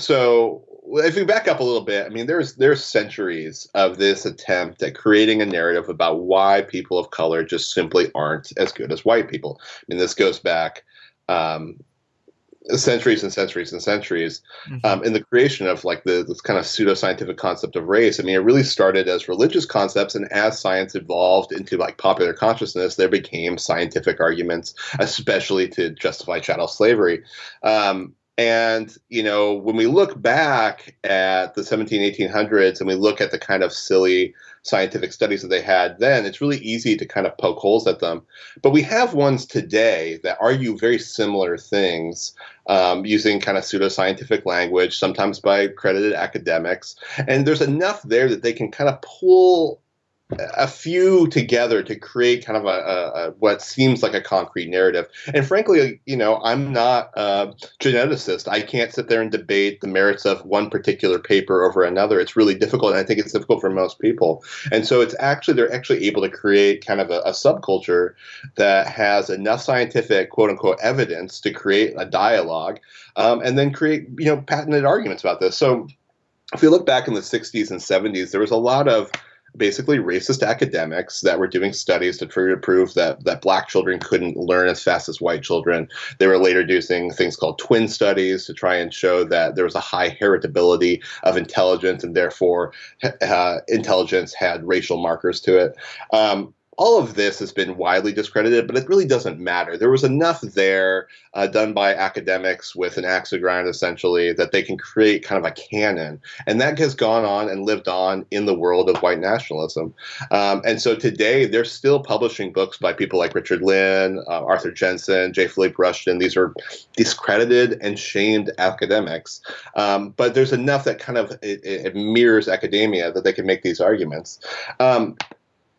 so if we back up a little bit, I mean, there's there's centuries of this attempt at creating a narrative about why people of color just simply aren't as good as white people. I mean, this goes back um, centuries and centuries and centuries mm-hmm. um, in the creation of like the this kind of pseudoscientific concept of race. I mean, it really started as religious concepts, and as science evolved into like popular consciousness, there became scientific arguments, especially to justify chattel slavery. Um, and, you know, when we look back at the 17, 1800s and we look at the kind of silly scientific studies that they had then, it's really easy to kind of poke holes at them. But we have ones today that argue very similar things um, using kind of pseudoscientific language, sometimes by accredited academics. And there's enough there that they can kind of pull a few together to create kind of a, a, a, what seems like a concrete narrative. And frankly, you know, I'm not a geneticist. I can't sit there and debate the merits of one particular paper over another. It's really difficult, and I think it's difficult for most people. And so it's actually they're actually able to create kind of a, a subculture that has enough scientific quote unquote evidence to create a dialogue, um, and then create you know patented arguments about this. So if you look back in the 60s and 70s, there was a lot of basically racist academics that were doing studies to try to prove that that black children couldn't learn as fast as white children. They were later doing things called twin studies to try and show that there was a high heritability of intelligence and therefore uh, intelligence had racial markers to it. Um, all of this has been widely discredited, but it really doesn't matter. There was enough there uh, done by academics with an axe to grind, essentially, that they can create kind of a canon. And that has gone on and lived on in the world of white nationalism. Um, and so today, they're still publishing books by people like Richard Lynn, uh, Arthur Jensen, J. Philippe Rushton. These are discredited and shamed academics. Um, but there's enough that kind of it, it mirrors academia that they can make these arguments. Um,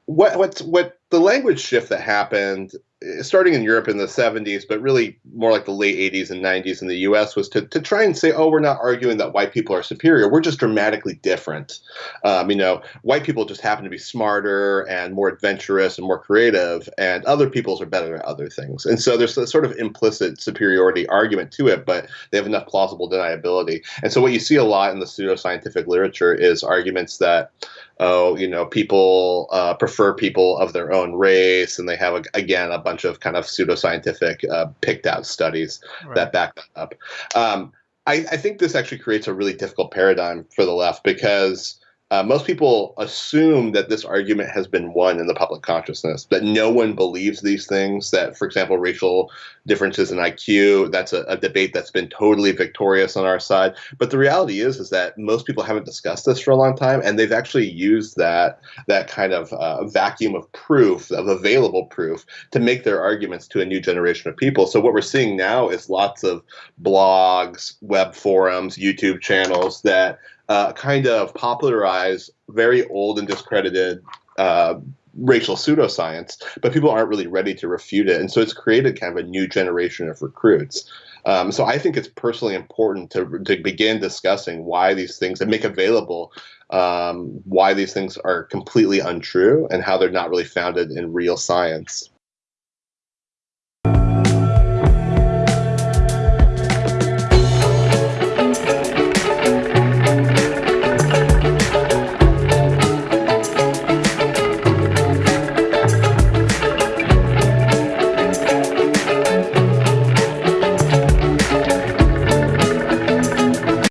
what what's what the language shift that happened starting in Europe in the 70s, but really more like the late 80s and 90s in the US was to, to try and say, oh, we're not arguing that white people are superior. We're just dramatically different. Um, you know, white people just happen to be smarter and more adventurous and more creative, and other peoples are better at other things. And so there's a sort of implicit superiority argument to it, but they have enough plausible deniability. And so what you see a lot in the pseudoscientific literature is arguments that oh, you know, people uh, prefer people of their own race, and they have a, again a bunch of kind of pseudoscientific uh, picked out studies right. that back that up. Um, I, I think this actually creates a really difficult paradigm for the left because uh, most people assume that this argument has been won in the public consciousness, that no one believes these things, that, for example, racial differences in IQ, that's a, a, debate that's been totally victorious on our side. But the reality is, is that most people haven't discussed this for a long time, and they've actually used that, that kind of uh, vacuum of proof, of available proof, to make their arguments to a new generation of people. So what we're seeing now is lots of blogs, web forums, YouTube channels that uh, kind of popularize very old and discredited uh, racial pseudoscience, but people aren't really ready to refute it. And so it's created kind of a new generation of recruits. Um, so I think it's personally important to, to begin discussing why these things and make available um, why these things are completely untrue and how they're not really founded in real science.